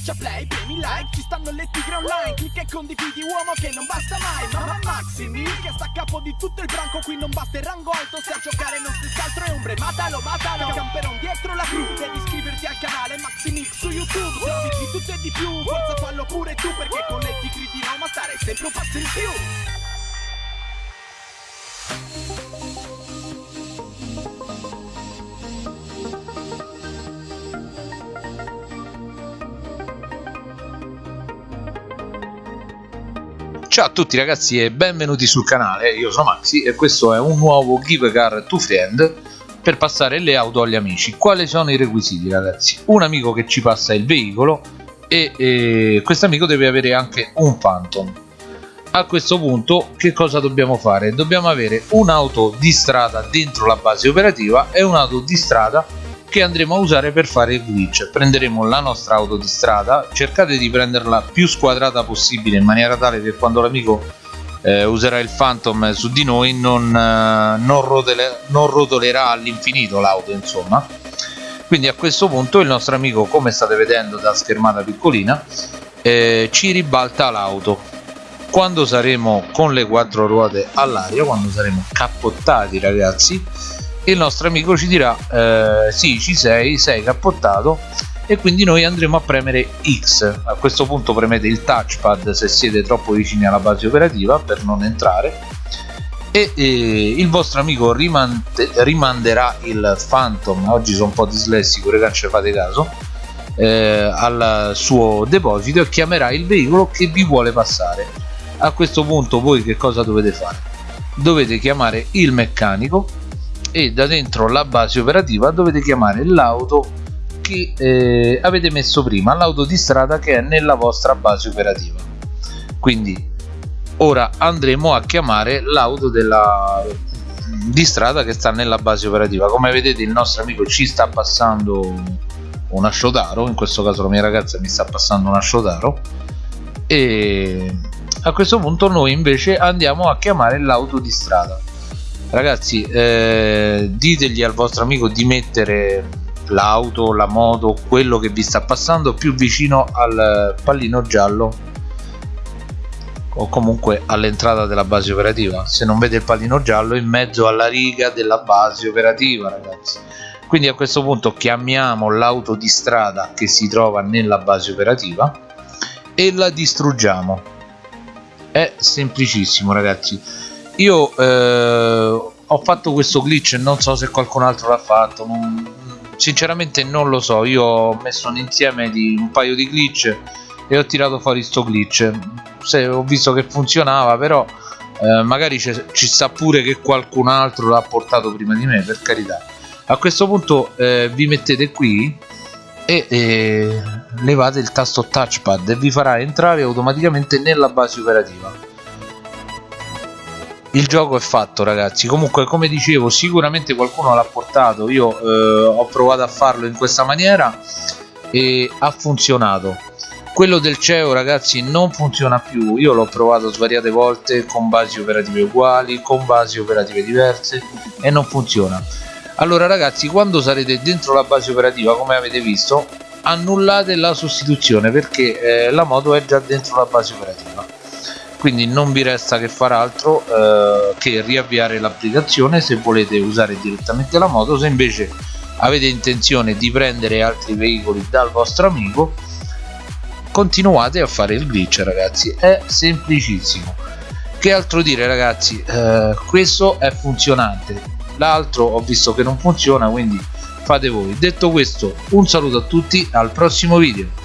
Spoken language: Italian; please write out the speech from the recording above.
Schiaccia play, premi like, ci stanno le tigre online Clicca e condividi uomo che non basta mai Mamma Maximi che sta a capo di tutto il branco Qui non basta il rango alto, se a giocare non stessi altro è ombre Matalo, matalo, camperon dietro la crew Devi iscriverti al canale Maximix su YouTube Servizi di tutto e di più, forza fallo pure tu Perché con le tigre di Roma stare sempre un passo in più Ciao a tutti ragazzi e benvenuti sul canale, io sono Maxi e questo è un nuovo Give Car to Friend per passare le auto agli amici. Quali sono i requisiti ragazzi? Un amico che ci passa il veicolo e, e questo amico deve avere anche un Phantom. A questo punto che cosa dobbiamo fare? Dobbiamo avere un'auto di strada dentro la base operativa e un'auto di strada che andremo a usare per fare il glitch. Prenderemo la nostra auto di strada cercate di prenderla più squadrata possibile in maniera tale che quando l'amico eh, userà il phantom su di noi non, eh, non, rotole, non rotolerà all'infinito l'auto insomma. Quindi a questo punto il nostro amico come state vedendo da schermata piccolina eh, ci ribalta l'auto. Quando saremo con le quattro ruote all'aria quando saremo cappottati ragazzi il nostro amico ci dirà eh, sì ci sei, sei cappottato e quindi noi andremo a premere X. A questo punto premete il touchpad se siete troppo vicini alla base operativa per non entrare. E, e il vostro amico rimante, rimanderà il Phantom. Oggi sono un po' dislessico ragazzi fate caso. Eh, al suo deposito e chiamerà il veicolo che vi vuole passare. A questo punto voi che cosa dovete fare? Dovete chiamare il meccanico e da dentro la base operativa dovete chiamare l'auto che eh, avete messo prima l'auto di strada che è nella vostra base operativa. Quindi ora andremo a chiamare l'auto della di strada che sta nella base operativa. Come vedete il nostro amico ci sta passando una Shotaro in questo caso la mia ragazza mi sta passando una Shotaro e a questo punto noi invece andiamo a chiamare l'auto di strada ragazzi eh, ditegli al vostro amico di mettere l'auto la moto quello che vi sta passando più vicino al pallino giallo o comunque all'entrata della base operativa. Se non vede il pallino giallo in mezzo alla riga della base operativa ragazzi. Quindi a questo punto chiamiamo l'auto di strada che si trova nella base operativa e la distruggiamo. È semplicissimo ragazzi io eh, ho fatto questo glitch non so se qualcun altro l'ha fatto non, sinceramente non lo so. Io ho messo un insieme di un paio di glitch e ho tirato fuori sto glitch. Se ho visto che funzionava però eh, magari ci sta pure che qualcun altro l'ha portato prima di me per carità. A questo punto eh, vi mettete qui e eh, levate il tasto touchpad e vi farà entrare automaticamente nella base operativa il gioco è fatto ragazzi. Comunque come dicevo sicuramente qualcuno l'ha portato. Io eh, ho provato a farlo in questa maniera e ha funzionato. Quello del CEO ragazzi non funziona più. Io l'ho provato svariate volte con basi operative uguali con basi operative diverse e non funziona. Allora ragazzi quando sarete dentro la base operativa come avete visto annullate la sostituzione perché eh, la moto è già dentro la base operativa quindi non vi resta che fare altro eh, che riavviare l'applicazione se volete usare direttamente la moto se invece avete intenzione di prendere altri veicoli dal vostro amico continuate a fare il glitch ragazzi. È semplicissimo. Che altro dire ragazzi? Eh, questo è funzionante. L'altro ho visto che non funziona quindi fate voi. Detto questo un saluto a tutti al prossimo video